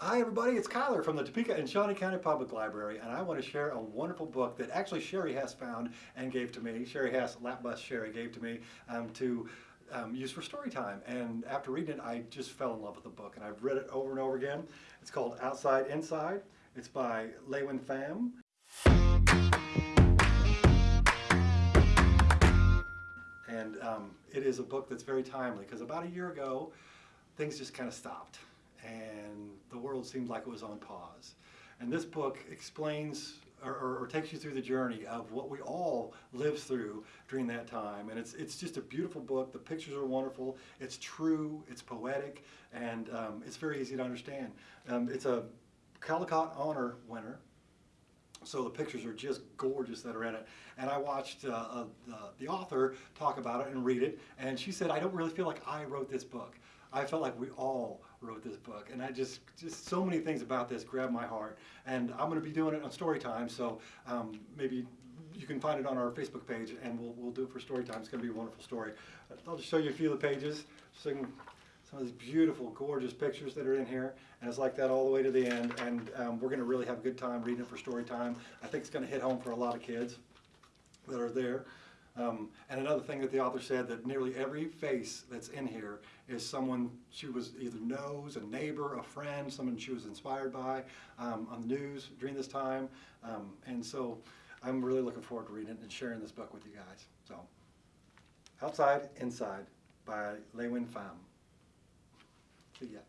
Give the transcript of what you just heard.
Hi everybody, it's Kyler from the Topeka and Shawnee County Public Library and I want to share a wonderful book that actually Sherry Hess found and gave to me. Sherry Hess, Lapbus Sherry, gave to me um, to um, use for story time and after reading it I just fell in love with the book and I've read it over and over again. It's called Outside Inside. It's by LeUyen Pham. And um, it is a book that's very timely because about a year ago things just kind of stopped and the world seemed like it was on pause. And this book explains or, or, or, takes you through the journey of what we all lived through during that time. And it's, it's just a beautiful book. The pictures are wonderful. It's true, it's poetic, and um, it's very easy to understand. Um, it's a Caldecott Honor winner. So the pictures are just gorgeous that are in it. And I watched uh, uh, the, the author talk about it and read it, and she said, I don't really feel like I wrote this book. I felt like we all wrote this book and I just just so many things about this grabbed my heart and I'm going to be doing it on story time so um, maybe you can find it on our Facebook page and we'll, we'll do it for story time it's going to be a wonderful story I'll just show you a few of the pages so some of these beautiful gorgeous pictures that are in here and it's like that all the way to the end and um, we're going to really have a good time reading it for story time I think it's going to hit home for a lot of kids that are there um, and another thing that the author said that nearly every face that's in here is someone she was either knows, a neighbor, a friend, someone she was inspired by um, on the news during this time. Um, and so I'm really looking forward to reading it and sharing this book with you guys. So, Outside, Inside by LeUyen Pham. See ya.